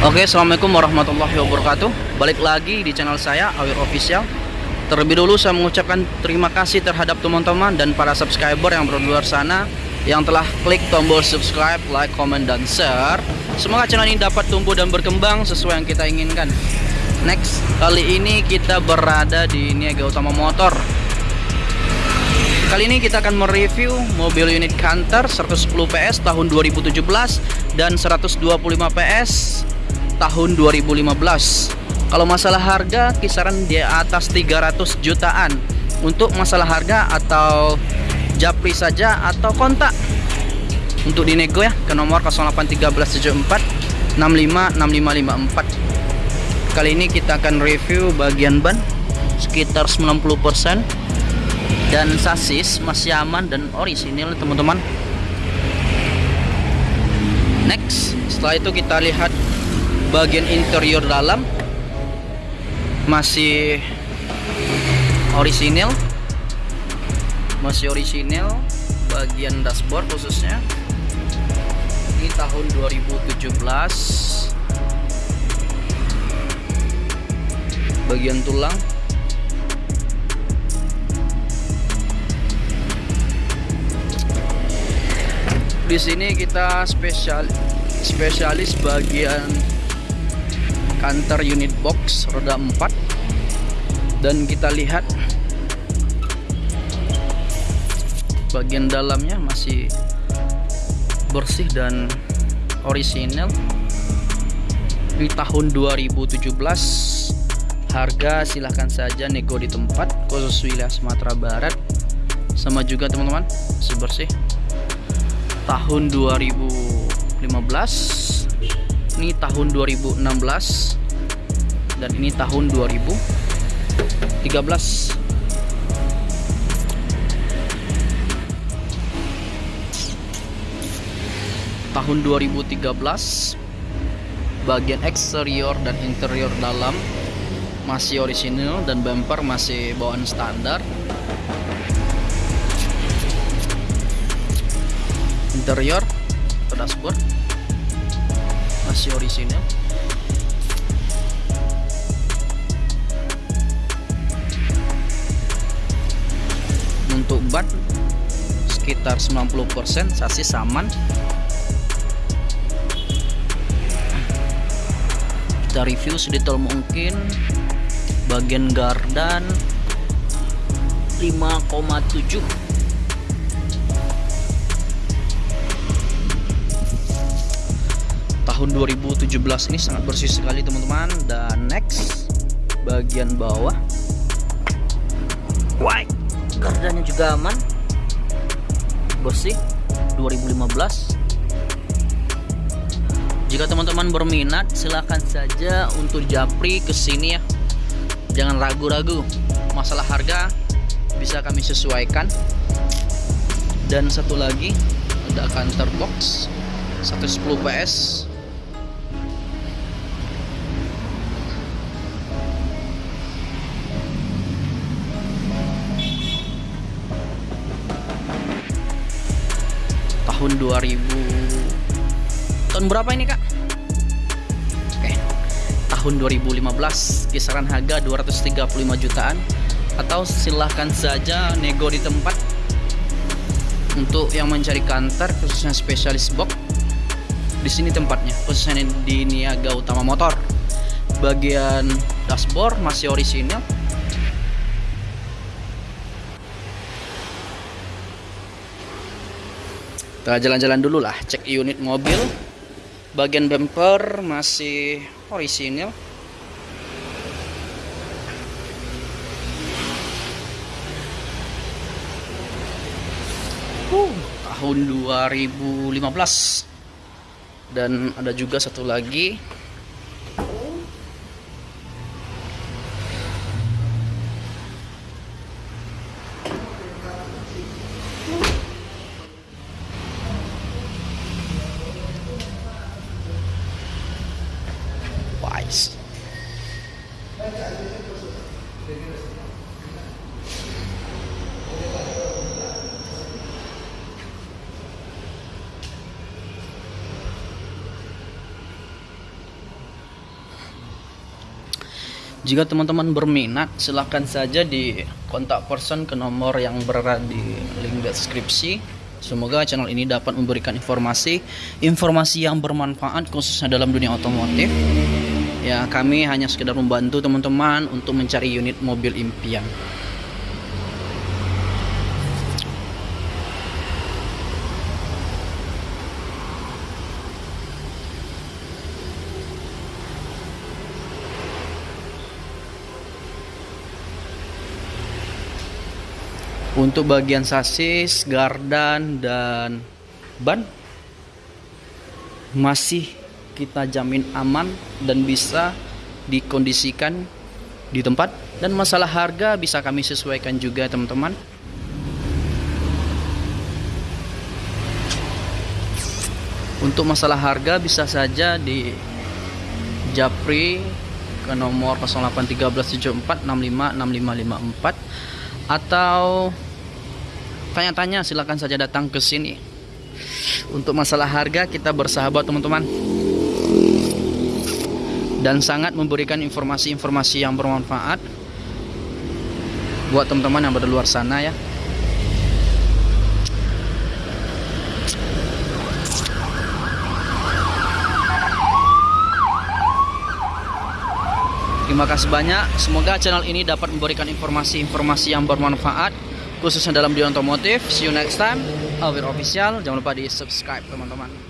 Oke, assalamualaikum warahmatullahi wabarakatuh. Balik lagi di channel saya Awir Official. Terlebih dulu saya mengucapkan terima kasih terhadap teman-teman dan para subscriber yang berada luar sana yang telah klik tombol subscribe, like, comment, dan share. Semoga channel ini dapat tumbuh dan berkembang sesuai yang kita inginkan. Next, kali ini kita berada di Niaga Utama Motor. Kali ini kita akan mereview mobil unit Canter 110 PS tahun 2017 dan 125 PS tahun 2015. Kalau masalah harga kisaran di atas 300 jutaan. Untuk masalah harga atau japri saja atau kontak untuk dinego ya ke nomor 081374 656554. Kali ini kita akan review bagian ban sekitar 90% dan sasis masih aman dan orisinil teman-teman next setelah itu kita lihat bagian interior dalam. Masih orisinil. Masih orisinil bagian dashboard khususnya. Ini tahun 2017 bagian tulang. Di sini kita spesial spesialis bagian kantor unit box roda 4 dan kita lihat bagian dalamnya masih bersih dan orisinal di tahun 2017 harga silahkan saja nego di tempat khusus wilayah Sumatera Barat. Sama juga teman-teman masih bersih. Tahun 2015 ini tahun 2016 dan ini tahun 2013 tahun 2013 bagian eksterior dan interior dalam masih orisinil dan bumper masih bawaan standar. Interior dashboard masih orisinil untuk ban sekitar 90% sasis aman. Kita review sedetail mungkin. Bagian gardan 5,7 tahun 2017 ini sangat bersih sekali teman-teman. Dan next bagian bawah. White gardannya juga aman. Bersih 2015 jika teman-teman berminat silahkan saja untuk japri ke sini ya. Jangan ragu-ragu masalah harga bisa kami sesuaikan. Dan satu lagi ada kantor box 110 PS tahun 2000 tahun berapa ini kak? Oke. Tahun 2015 kisaran harga 235 jutaan. Atau silahkan saja nego di tempat untuk yang mencari kantor khususnya spesialis box. Di sini tempatnya khususnya di Niaga Utama Motor. Bagian dashboard masih orisinil kita jalan-jalan dulu lah cek unit mobil. Bagian bumper masih orisinil. Uh, tahun 2015 dan ada juga satu lagi Jika teman-teman berminat, silahkan saja di kontak person ke nomor yang berada di link deskripsi. Semoga channel ini dapat memberikan informasi informasi yang bermanfaat khususnya dalam dunia otomotif. Ya, kami hanya sekedar membantu teman-teman untuk mencari unit mobil impian. Untuk bagian sasis, gardan dan ban masih kita jamin aman dan bisa dikondisikan di tempat dan masalah harga bisa kami sesuaikan juga teman-teman. Untuk masalah harga bisa saja di Japri ke nomor 081374656554 atau tanya-tanya silahkan saja datang ke sini. Untuk masalah harga kita bersahabat teman-teman. Dan sangat memberikan informasi-informasi yang bermanfaat buat teman-teman yang berada luar sana ya. Terima kasih banyak. Semoga channel ini dapat memberikan informasi-informasi yang bermanfaat khususnya dalam dunia otomotif. See you next time. Alvin Official. Jangan lupa di subscribe teman-teman.